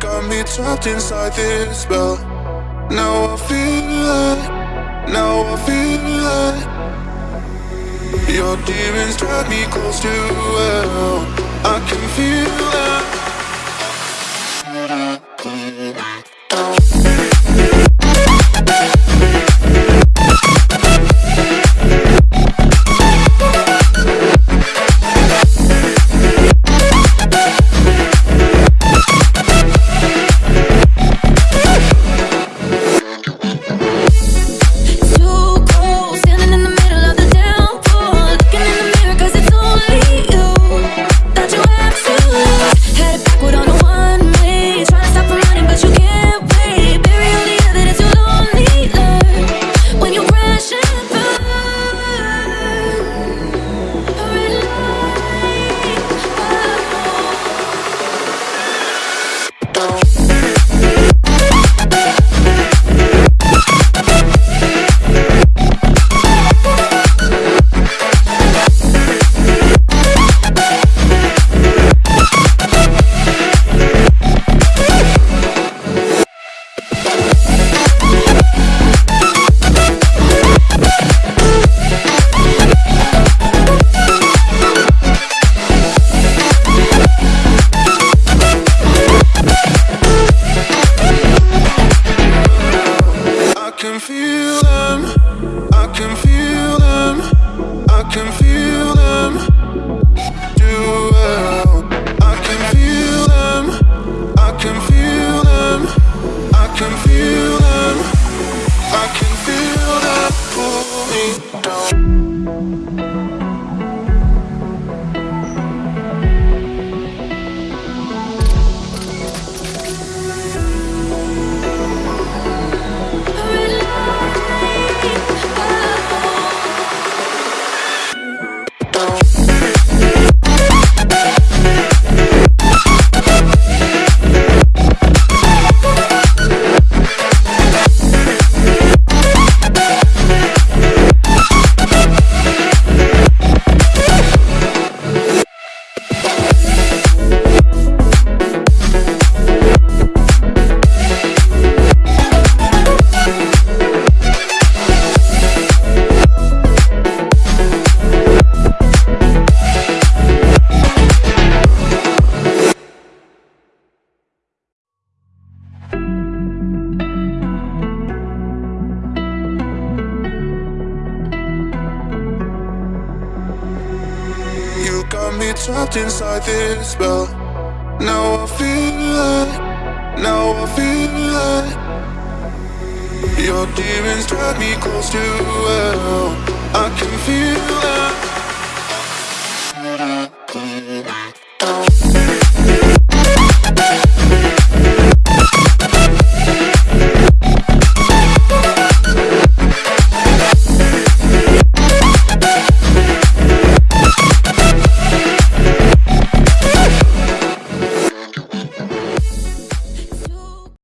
got me trapped inside this spell. Now I feel like, now I feel like your demons drag me close to hell. I can feel can feel them. Do well. I can feel them. I can feel them. I can feel got me trapped inside this spell. Now I feel like, now I feel like your demons drag me close to hell. I can feel